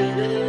Yeah. you.